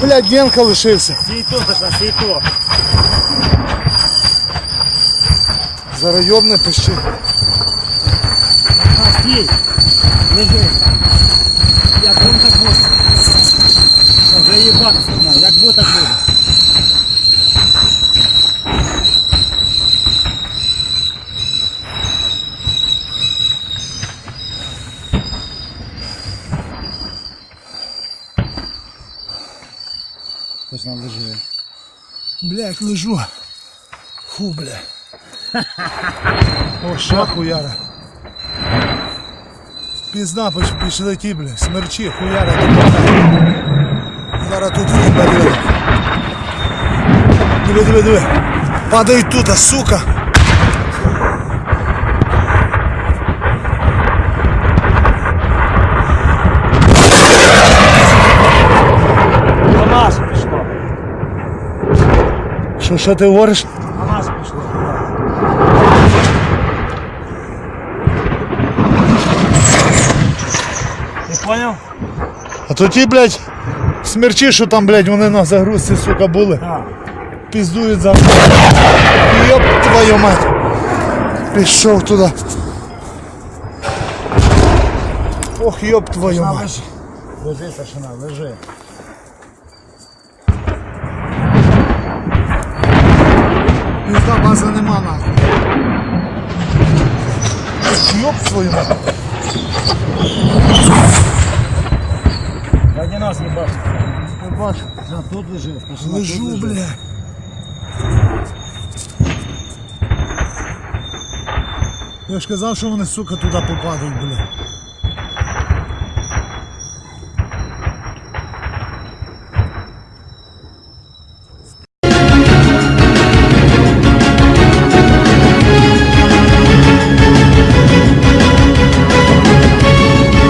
блядь, Генка лишився. Стій тут, пацан, стій тут. Зараз йобне пищи. А, стій. Лежи. Як он так буде. Вже їбати сигнал. Як буде, так буде. Точно лежи. Блядь, лежу. Фу, бля. О, ще хуяра. Пізна пішли ті, бля, смерчі, хуяра. Зараз тут виберуть. Диви, диви, диви. Падають тут, сука. До нас пішло. Що, що ти говориш? До нас пішло. Ти поняв? А то ті, блядь, смерчі, що там, блядь, вони на загрузці, сука, були. Так. Піздують за. Йоп твою мать. Пішов туди. Ох, йоп твою мать. лежи. Старшина, лежи. Ох, свою мать. Раді нас. Не бачу. За, тут лежи. Лежу, бля. Я ж казав, що вони, сука, туди попадуть, бля.